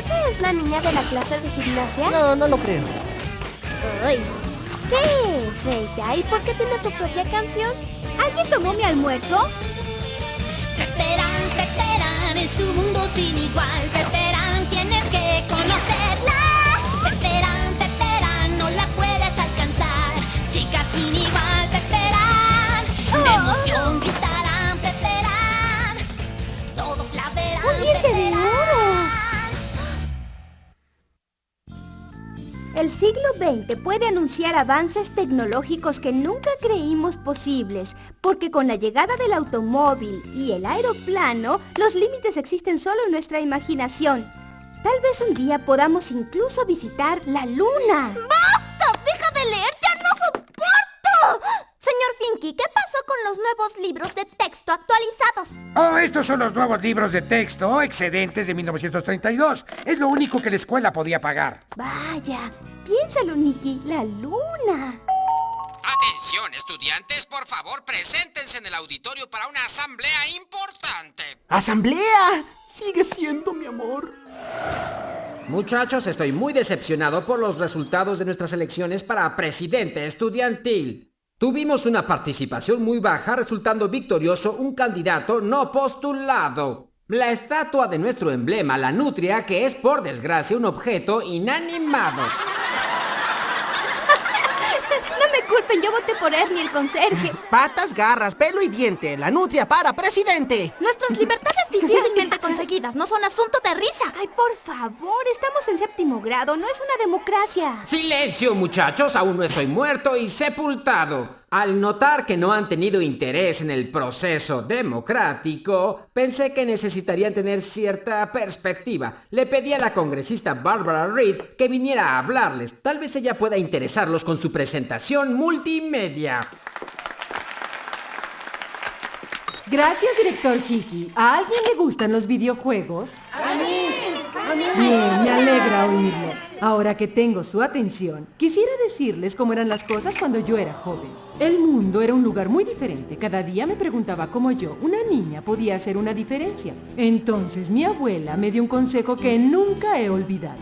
¿Esa es la niña de la clase de gimnasia? No, no lo creo. Ay, ¿qué es ella? ¿Y por qué tiene su propia canción? ¿Alguien tomó mi almuerzo? Peperán, Peperán, es un mundo sin igual. Peperán, El siglo XX puede anunciar avances tecnológicos que nunca creímos posibles, porque con la llegada del automóvil y el aeroplano, los límites existen solo en nuestra imaginación. Tal vez un día podamos incluso visitar la luna. ¡Basta! ¡Deja de leer! ¡Ya no soporto! Señor Finky, ¿qué pasó con los nuevos libros de texto actualizados? Oh, estos son los nuevos libros de texto excedentes de 1932. Es lo único que la escuela podía pagar. Vaya, piénsalo, Nicky, la luna. Atención, estudiantes, por favor, preséntense en el auditorio para una asamblea importante. ¡Asamblea! Sigue siendo mi amor. Muchachos, estoy muy decepcionado por los resultados de nuestras elecciones para presidente estudiantil. Tuvimos una participación muy baja, resultando victorioso un candidato no postulado. La estatua de nuestro emblema, la nutria, que es por desgracia un objeto inanimado. Yo voté por Ernie, el conserje. Patas, garras, pelo y diente. La nutria para presidente. Nuestras libertades difícilmente conseguidas no son asunto de risa. Ay, por favor, estamos en séptimo grado, no es una democracia. Silencio, muchachos, aún no estoy muerto y sepultado. Al notar que no han tenido interés en el proceso democrático, pensé que necesitarían tener cierta perspectiva. Le pedí a la congresista Barbara Reid que viniera a hablarles. Tal vez ella pueda interesarlos con su presentación multimedia. Gracias, director Hickey. ¿A alguien le gustan los videojuegos? ¡A mí! Bien, me alegra oírlo. Ahora que tengo su atención, quisiera decirles cómo eran las cosas cuando yo era joven. El mundo era un lugar muy diferente. Cada día me preguntaba cómo yo, una niña, podía hacer una diferencia. Entonces mi abuela me dio un consejo que nunca he olvidado.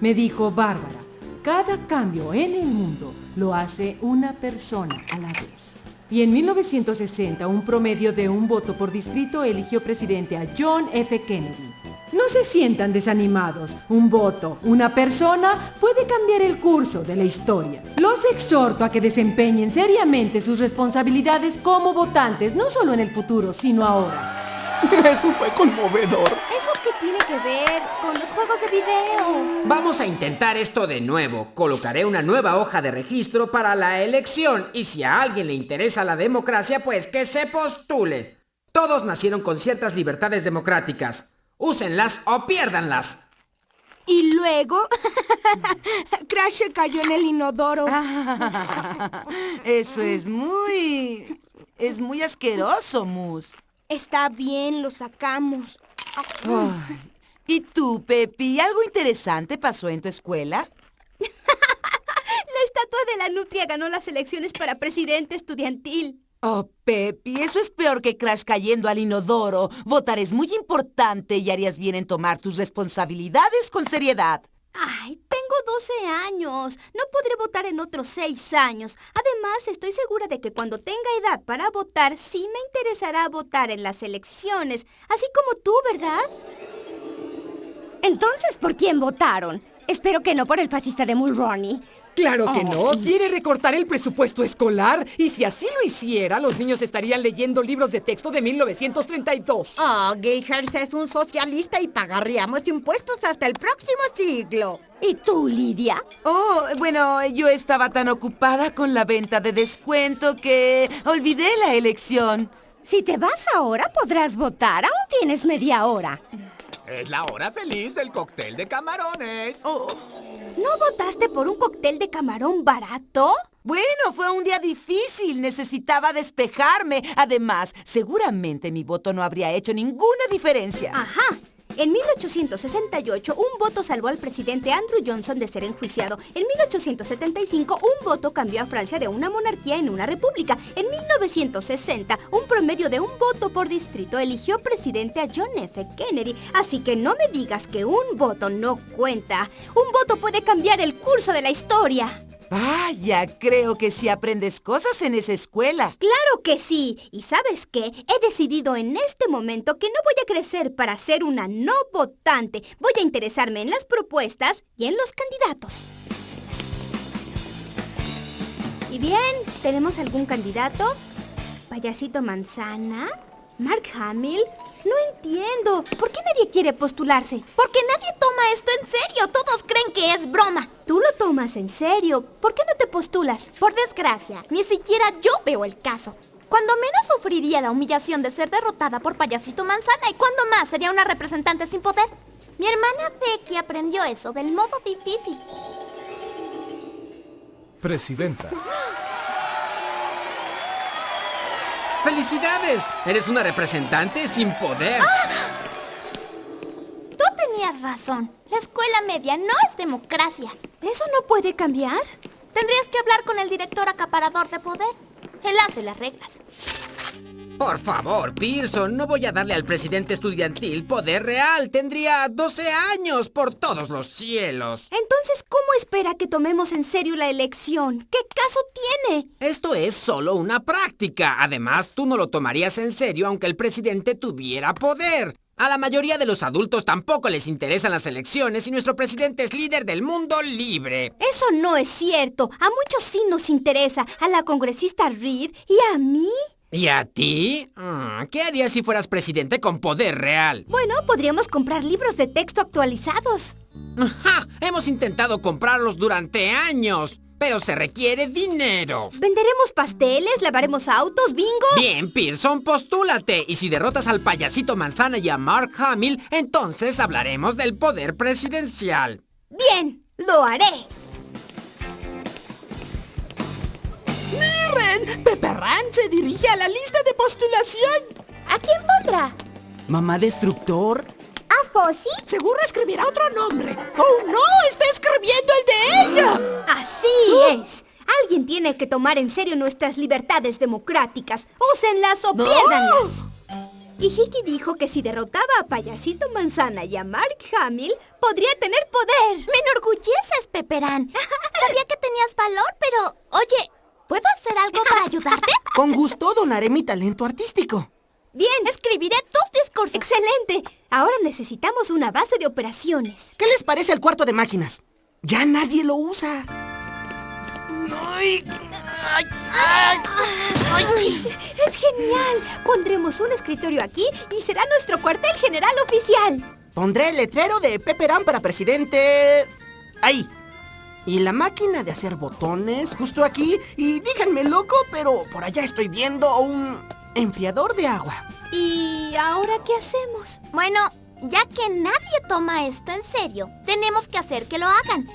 Me dijo, Bárbara, cada cambio en el mundo lo hace una persona a la vez. Y en 1960, un promedio de un voto por distrito eligió presidente a John F. Kennedy. No se sientan desanimados. Un voto, una persona, puede cambiar el curso de la historia. Los exhorto a que desempeñen seriamente sus responsabilidades como votantes, no solo en el futuro, sino ahora. Eso fue conmovedor. ¿Eso qué tiene que ver con los juegos de video? Vamos a intentar esto de nuevo. Colocaré una nueva hoja de registro para la elección y si a alguien le interesa la democracia, pues que se postule. Todos nacieron con ciertas libertades democráticas. Úsenlas o piérdanlas. Y luego... Crash se cayó en el inodoro. Eso es muy... Es muy asqueroso, Mus. Está bien, lo sacamos. ¿Y tú, Pepi, algo interesante pasó en tu escuela? La estatua de la nutria ganó las elecciones para presidente estudiantil. Oh, Pepi, eso es peor que Crash cayendo al inodoro. Votar es muy importante y harías bien en tomar tus responsabilidades con seriedad. Ay, tengo 12 años. No podré votar en otros 6 años. Además, estoy segura de que cuando tenga edad para votar, sí me interesará votar en las elecciones. Así como tú, ¿verdad? Entonces, ¿por quién votaron? Espero que no por el fascista de Mulroney. Claro que no. Quiere recortar el presupuesto escolar. Y si así lo hiciera, los niños estarían leyendo libros de texto de 1932. Oh, Gayhurst es un socialista y pagaríamos impuestos hasta el próximo siglo. ¿Y tú, Lidia? Oh, bueno, yo estaba tan ocupada con la venta de descuento que olvidé la elección. Si te vas ahora, podrás votar. Aún tienes media hora. Es la hora feliz del cóctel de camarones. Oh. ¿No votaste por un cóctel de camarón barato? Bueno, fue un día difícil. Necesitaba despejarme. Además, seguramente mi voto no habría hecho ninguna diferencia. Ajá. En 1868, un voto salvó al presidente Andrew Johnson de ser enjuiciado. En 1875, un voto cambió a Francia de una monarquía en una república. En 1960, un promedio de un voto por distrito eligió presidente a John F. Kennedy. Así que no me digas que un voto no cuenta. Un voto puede cambiar el curso de la historia. Vaya, creo que sí aprendes cosas en esa escuela. Claro que sí. ¿Y sabes qué? He decidido en este momento que no voy a crecer para ser una no votante. Voy a interesarme en las propuestas y en los candidatos. ¿Y bien? ¿Tenemos algún candidato? ¿Payasito Manzana? ¿Mark Hamill? No entiendo. ¿Por qué nadie quiere postularse? Porque nadie toma esto en serio. Todos creen que es broma. Tú lo tomas en serio. ¿Por qué no te postulas? Por desgracia, ni siquiera yo veo el caso. Cuando menos sufriría la humillación de ser derrotada por Payasito Manzana y cuando más sería una representante sin poder. Mi hermana Becky aprendió eso del modo difícil. Presidenta. ¡Felicidades! Eres una representante sin poder. Tú tenías razón. La escuela media no es democracia. ¿Eso no puede cambiar? Tendrías que hablar con el director acaparador de poder. Él hace las reglas. Por favor, Pearson, no voy a darle al presidente estudiantil poder real. Tendría 12 años por todos los cielos. Entonces, ¿cómo espera que tomemos en serio la elección? ¿Qué caso tiene? Esto es solo una práctica. Además, tú no lo tomarías en serio aunque el presidente tuviera poder. A la mayoría de los adultos tampoco les interesan las elecciones y nuestro presidente es líder del mundo libre. Eso no es cierto. A muchos sí nos interesa. A la congresista Reed y a mí. ¿Y a ti? Ah, ¿Qué harías si fueras presidente con poder real? Bueno, podríamos comprar libros de texto actualizados. ¡Ja! Hemos intentado comprarlos durante años, pero se requiere dinero. ¿Venderemos pasteles? ¿Lavaremos autos? ¿Bingo? Bien, Pearson, postúlate. Y si derrotas al payasito Manzana y a Mark Hamill, entonces hablaremos del poder presidencial. Bien, lo haré. ¡Miren! Pepperran se dirige a la lista de postulación. ¿A quién pondrá? ¿Mamá Destructor? ¿A Fossi? Seguro escribirá otro nombre. ¡Oh, no! ¡Está escribiendo el de ella! Así es. Alguien tiene que tomar en serio nuestras libertades democráticas. Úsenlas o piérdanlas. Y Hickey dijo que si derrotaba a Payasito Manzana y a Mark Hamill, podría tener poder. Me enorgulleces, Pepperán. Sabía que tenías valor, pero... Oye, ¿puedo hacer algo para ayudarte? Con gusto donaré mi talento artístico. Bien, Escribiré tus discursos. excelente. Ahora necesitamos una base de operaciones. ¿Qué les parece el cuarto de máquinas? Ya nadie lo usa. ¡Ay! ¡Ay! ¡Ay! ¡Es genial! Pondremos un escritorio aquí y será nuestro cuartel general oficial. Pondré el letrero de Pepperán para presidente... Ahí. Y la máquina de hacer botones justo aquí. Y díganme loco, pero por allá estoy viendo un enfriador de agua. ¿Y ahora qué hacemos? Bueno, ya que nadie toma esto en serio, tenemos que hacer que lo hagan.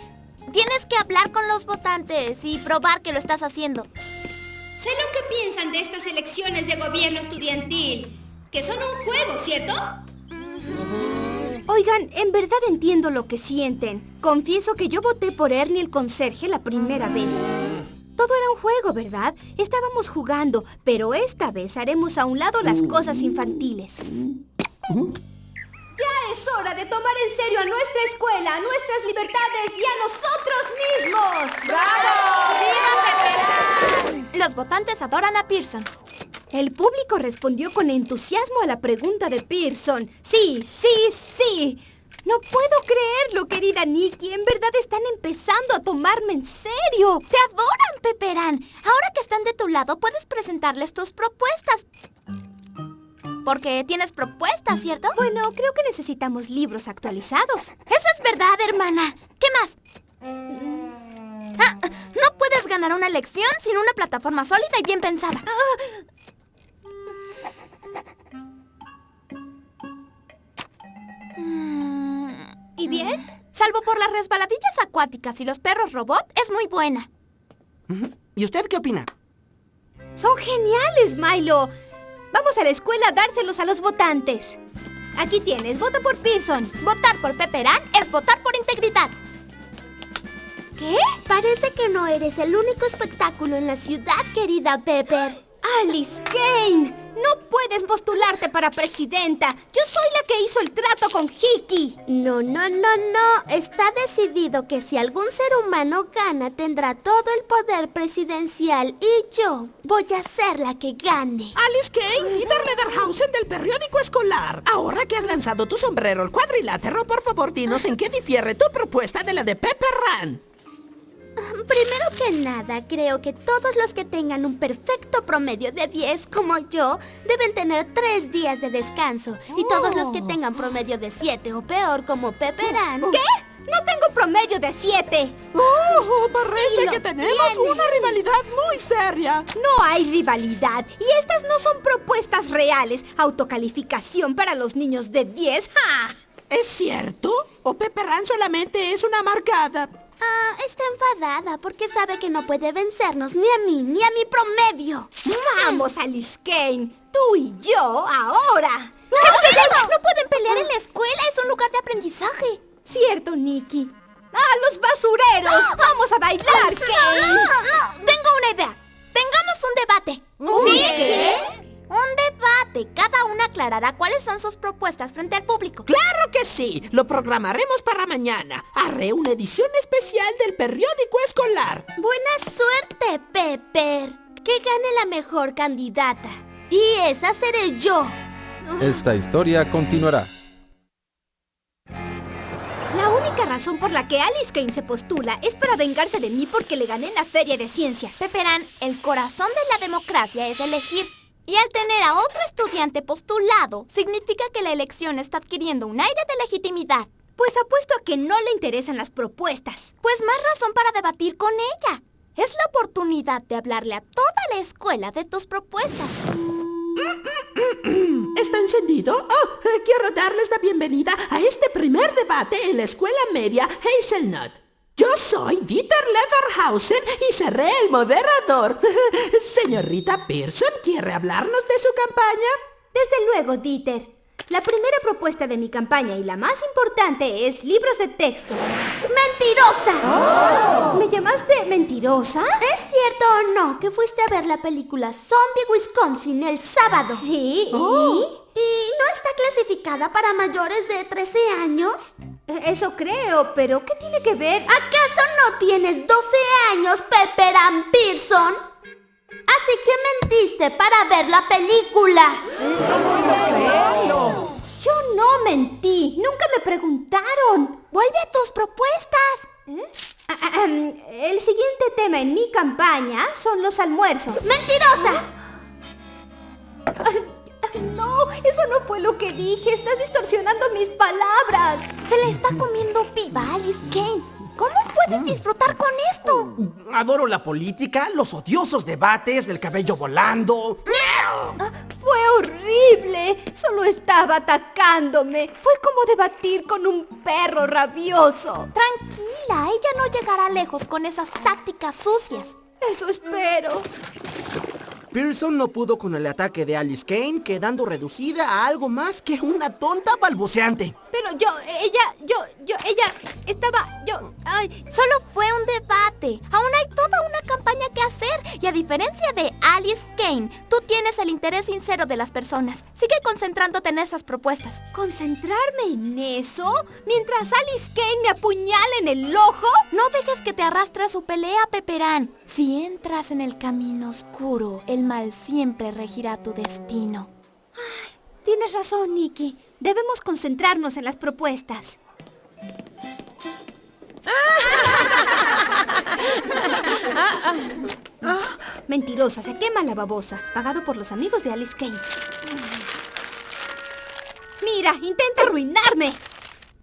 Tienes que hablar con los votantes y probar que lo estás haciendo. Sé lo que piensan de estas elecciones de gobierno estudiantil. Que son un juego, ¿cierto? Oigan, en verdad entiendo lo que sienten. Confieso que yo voté por Ernie el conserje la primera vez. Todo era un juego, ¿verdad? Estábamos jugando, pero esta vez haremos a un lado las cosas infantiles. Ya es hora de tomar en serio a nuestra escuela, a nuestras libertades y a nosotros mismos. Los votantes adoran a Pearson. El público respondió con entusiasmo a la pregunta de Pearson. Sí, sí, sí. No puedo creerlo, querida Nikki. En verdad están empezando a tomarme en serio. Te adoran, Pepperán. Ahora que están de tu lado, puedes presentarles tus propuestas. Porque tienes propuestas, ¿cierto? Bueno, creo que necesitamos libros actualizados. Eso es verdad, hermana. ¿Qué más? Ah, no puedes ganar una elección sin una plataforma sólida y bien pensada. Mm, bien? Salvo por las resbaladillas acuáticas y los perros robot, es muy buena. ¿Y usted qué opina? Son geniales, Milo. Vamos a la escuela a dárselos a los votantes. Aquí tienes, vota por Pearson. Votar por Pepperán es votar por integridad. ¿Qué? Parece que no eres el único espectáculo en la ciudad, querida Pepper. Alice Kane, no puedes postularte para presidenta. Yo soy la que hizo el trato con Hickey. No, no, no, no. Está decidido que si algún ser humano gana, tendrá todo el poder presidencial y yo voy a ser la que gane. Alice Kane, líder Lederhausen del periódico escolar. Ahora que has lanzado tu sombrero al cuadrilátero, por favor dinos en qué difiere tu propuesta de la de Pepper Run. Primero que nada, creo que todos los que tengan un perfecto promedio de 10 como yo deben tener 3 días de descanso. Y todos los que tengan promedio de 7 o peor como Pepperán... ¿Qué? No tengo promedio de 7. ¡Oh! Parece Sí que tenemos una rivalidad muy seria. No hay rivalidad. Y estas no son propuestas reales. Autocalificación para los niños de 10. ¡Ja! ¿Es cierto? ¿O Pepper Run solamente es una amargada? Ah, está enfadada porque sabe que no puede vencernos ni a mí ni a mi promedio. Vamos, Alice Kane. Tú y yo, ahora. No pueden pelear en la escuela, es un lugar de aprendizaje. Cierto, Nikki. ¡Ah, los basureros! ¡Vamos a bailar, Kane! No, no, tengo una idea. Tengamos un debate. ¿Un ¿Sí? qué? Un debate. Cada una aclarará cuáles son sus propuestas frente al público. ¡Claro que sí! Lo programaremos para mañana. Haré una edición especial del periódico escolar. Buena suerte, Pepper. Que gane la mejor candidata. Y esa seré yo. Esta historia continuará. La única razón por la que Alice Kane se postula es para vengarse de mí porque le gané en la feria de ciencias. Pepperán, el corazón de la democracia es elegir. Y al tener a otro estudiante postulado, significa que la elección está adquiriendo un aire de legitimidad. Pues apuesto a que no le interesan las propuestas. Pues más razón para debatir con ella. Es la oportunidad de hablarle a toda la escuela de tus propuestas. ¿Está encendido? Oh, eh, quiero darles la bienvenida a este primer debate en la escuela media Hazelnut. Yo soy Dieter Lederhausen y seré el moderador. Señorita Pearson, ¿quiere hablarnos de su campaña? Desde luego, Dieter. La primera propuesta de mi campaña y la más importante es libros de texto. ¡Mentirosa! ¿Me llamaste mentirosa? ¿Es cierto o no que fuiste a ver la película Zombie Wisconsin el sábado? Sí. ¿Y? ¿Y no está clasificada para mayores de 13 años? ¿Y? Eso creo, pero ¿qué tiene que ver? ¿Acaso no tienes 12 años, Pepper Ann Pearson? Así que mentiste para ver la película. Yo no mentí. Nunca me preguntaron. Vuelve a tus propuestas. Ah, ah, ahem, El siguiente tema en mi campaña son los almuerzos. ¡Mentirosa! Eso no fue lo que dije. Estás distorsionando mis palabras. Se le está comiendo Alice Kane. ¿Cómo puedes disfrutar con esto? Adoro la política, los odiosos debates, del cabello volando. Ah, Fue horrible. Solo estaba atacándome. Fue como debatir con un perro rabioso. Tranquila, ella no llegará lejos con esas tácticas sucias. Eso espero. Pearson no pudo con el ataque de Alice Kane, quedando reducida a algo más que una tonta balbuceante. Pero yo, ella, yo, yo, ella estaba, yo, ay, Solo fue un debate. Aún hay toda una campaña que hacer. Y a diferencia de Alice Kane, tú tienes el interés sincero de las personas. Sigue concentrándote en esas propuestas. ¿concentrarme en eso? Mientras Alice Kane me apuñala en el ojo. No dejes que te arrastre a su pelea, Peperán. Si entras en el camino oscuro, el mal siempre regirá tu destino. Tienes razón, Nikki. Debemos concentrarnos en las propuestas. Mentirosa, se quema la babosa. Pagado por los amigos de Alice Kane. Mira, intenta arruinarme.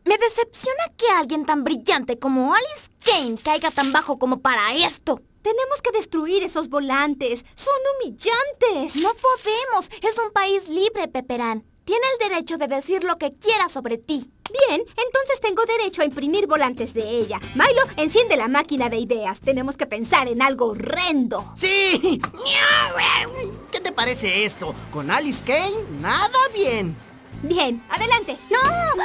Me decepciona que alguien tan brillante como Alice Kane caiga tan bajo como para esto. Tenemos que destruir esos volantes. Son humillantes. No podemos. Es un país libre, Peperán. Tiene el derecho de decir lo que quiera sobre ti. Bien, entonces tengo derecho a imprimir volantes de ella. Milo, enciende la máquina de ideas. Tenemos que pensar en algo horrendo. ¡Sí! ¿Qué te parece esto? Con Alice Kane, nada bien. Bien, adelante. No,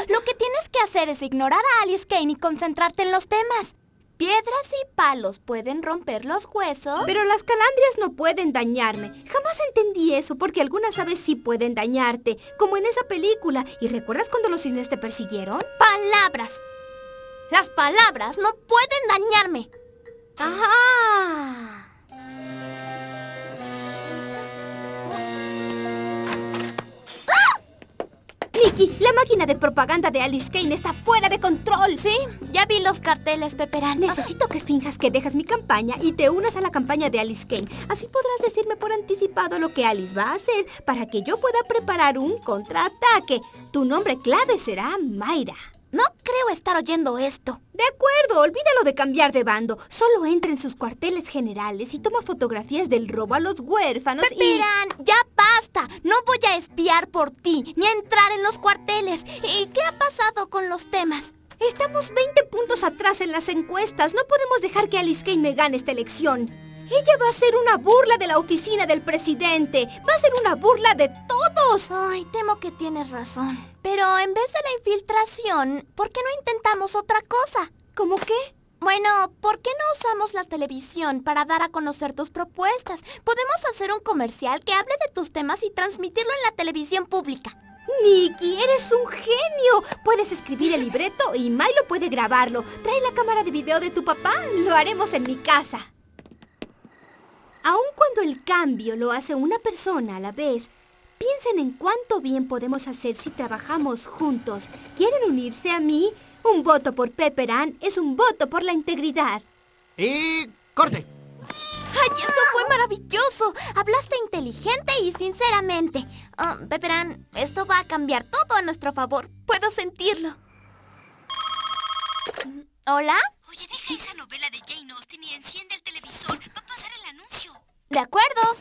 lo que tienes que hacer es ignorar a Alice Kane y concentrarte en los temas. Piedras y palos pueden romper los huesos. Pero las calandrias no pueden dañarme. Jamás entendí eso porque algunas aves sí pueden dañarte, como en esa película. ¿Y recuerdas cuando los cisnes te persiguieron? Palabras. Las palabras no pueden dañarme. ¡Ajá! Nikki, la máquina de propaganda de Alice Kane está fuera de control. Sí, ya vi los carteles, Pepperán. Necesito que finjas que dejas mi campaña y te unas a la campaña de Alice Kane. Así podrás decirme por anticipado lo que Alice va a hacer para que yo pueda preparar un contraataque. Tu nombre clave será Mayra. No creo estar oyendo esto. De acuerdo, olvídalo de cambiar de bando. Solo entra en sus cuarteles generales y toma fotografías del robo a los huérfanos y... Pepperán, ya basta. No voy a espiar por ti, ni a entrar en los cuarteles. ¿Y qué ha pasado con los temas? Estamos 20 puntos atrás en las encuestas. No podemos dejar que Alice Kane me gane esta elección. Ella va a ser una burla de la oficina del presidente. Va a ser una burla de todos. Ay, temo que tienes razón. Pero en vez de la infiltración, ¿por qué no intentamos otra cosa? ¿Cómo qué? Bueno, ¿por qué no usamos la televisión para dar a conocer tus propuestas? Podemos hacer un comercial que hable de tus temas y transmitirlo en la televisión pública. Nikki, eres un genio. Puedes escribir el libreto y Milo puede grabarlo. Trae la cámara de video de tu papá. Lo haremos en mi casa. Aun cuando el cambio lo hace una persona a la vez, piensen en cuánto bien podemos hacer si trabajamos juntos. ¿Quieren unirse a mí? Un voto por Pepperan es un voto por la integridad. Y corte. ¡Ay, eso fue maravilloso! Hablaste inteligente y sinceramente. Ah, Pepperan, esto va a cambiar todo a nuestro favor. Puedo sentirlo. ¿Hola? Oye, deja esa novela de Jane Austen y enciende el televisor. Va a pasar el anuncio. De acuerdo.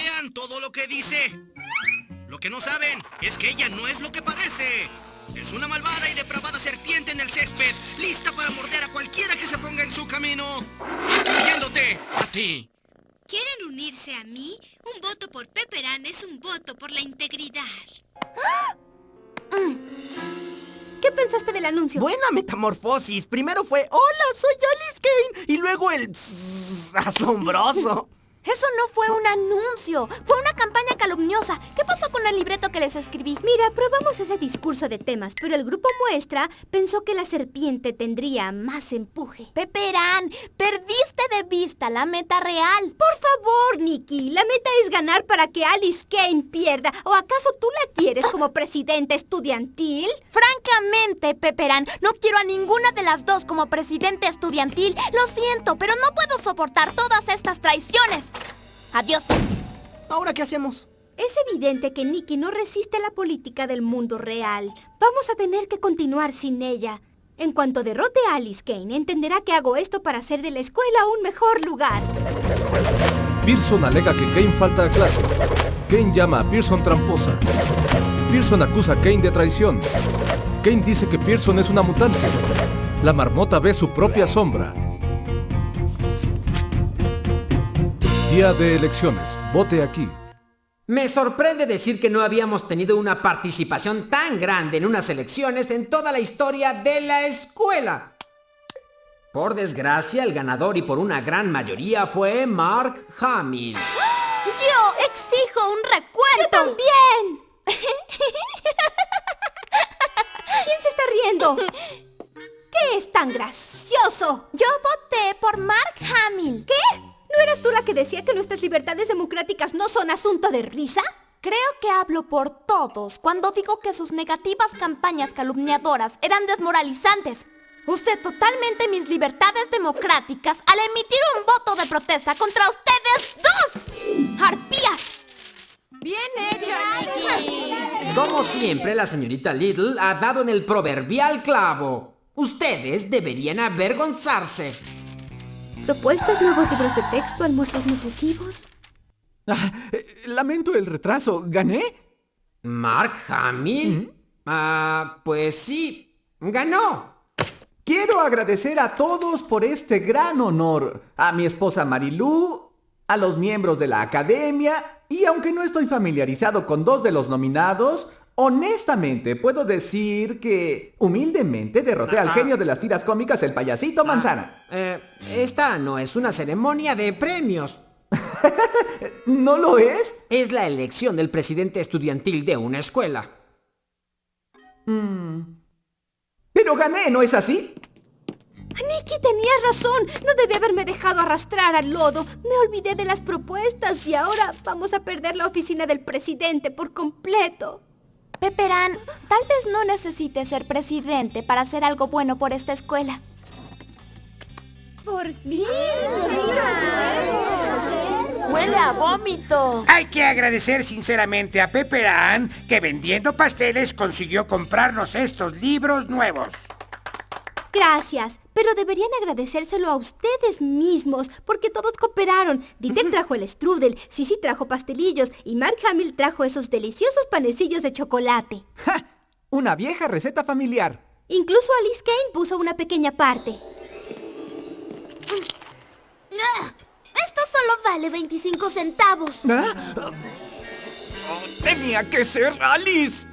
Crean todo lo que dice. Lo que no saben es que ella no es lo que parece. Es una malvada y depravada serpiente en el césped, lista para morder a cualquiera que se ponga en su camino, incluyéndote a ti. ¿Quieren unirse a mí? Un voto por Pepperan es un voto por la integridad. ¿Qué pensaste del anuncio? Buena metamorfosis. Primero fue, hola, soy Alice Kane. Y luego el... pss, asombroso. Eso no fue un anuncio, fue una campaña calumniosa. ¿Qué pasó con el libreto que les escribí? Mira, probamos ese discurso de temas, pero el grupo muestra pensó que la serpiente tendría más empuje. Pepperán, perdiste de vista la meta real. Por favor, Nikki, la meta es ganar para que Alice Kane pierda. ¿O acaso tú la quieres como presidenta estudiantil? Francamente, Pepperán, no quiero a ninguna de las dos como presidente estudiantil. Lo siento, pero no puedo soportar todas estas traiciones. Adiós. ¿Ahora qué hacemos? Es evidente que Nikki no resiste la política del mundo real. Vamos a tener que continuar sin ella. En cuanto derrote a Alice Kane, entenderá que hago esto para hacer de la escuela un mejor lugar. Pearson alega que Kane falta a clases. Kane llama a Pearson tramposa. Pearson acusa a Kane de traición. Kane dice que Pearson es una mutante. La marmota ve su propia sombra. Día de elecciones. Vote aquí. Me sorprende decir que no habíamos tenido una participación tan grande en unas elecciones en toda la historia de la escuela. Por desgracia, el ganador y por una gran mayoría fue Mark Hamill. Yo exijo un recuento. ¡Yo también! ¿Quién se está riendo? ¿Qué es tan gracioso? Yo voté por Mark Hamill. ¿Qué? ¿No eras tú la que decía que nuestras libertades democráticas no son asunto de risa? Creo que hablo por todos cuando digo que sus negativas campañas calumniadoras eran desmoralizantes. Usted totalmente mis libertades democráticas al emitir un voto de protesta contra ustedes dos. ¡Arpías! Bien hecho, Nikki. Como siempre, la señorita Little ha dado en el proverbial clavo. Ustedes deberían avergonzarse. ¿Propuestas, nuevos libros de texto, almuerzos nutritivos? Ah, eh, lamento el retraso. ¿Gané? ¿Mark Hamill? Ah, pues sí, ganó. Quiero agradecer a todos por este gran honor. A mi esposa Marilú, a los miembros de la academia Y aunque no estoy familiarizado con dos de los nominados, honestamente puedo decir que humildemente derroté al genio de las tiras cómicas, el payasito manzana. Eh, esta no es una ceremonia de premios. ¿No lo es? Es la elección del presidente estudiantil de una escuela. Mm. Pero gané, ¿no es así? Nicky, tenías razón. No debí haberme dejado arrastrar al lodo. Me olvidé de las propuestas y ahora vamos a perder la oficina del presidente por completo. Peperán, tal vez no necesites ser presidente para hacer algo bueno por esta escuela. Por fin. ¡Huele a vómito! Hay que agradecer sinceramente a Pepperán que vendiendo pasteles consiguió comprarnos estos libros nuevos. Gracias, pero deberían agradecérselo a ustedes mismos, porque todos cooperaron. Dieter trajo el strudel, Sisi trajo pastelillos y Mark Hamill trajo esos deliciosos panecillos de chocolate. ¡Ja! Una vieja receta familiar. Incluso Alice Kane puso una pequeña parte. ¡Ah! Esto solo vale 25 centavos. ¿Ah? Tenía que ser Alice.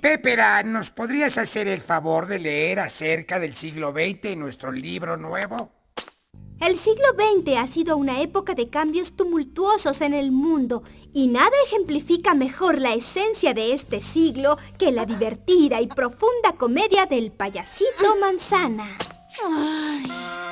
Pepera, ¿nos podrías hacer el favor de leer acerca del siglo XX en nuestro libro nuevo? El siglo XX ha sido una época de cambios tumultuosos en el mundo y nada ejemplifica mejor la esencia de este siglo que la divertida y profunda comedia del payasito manzana. Ay.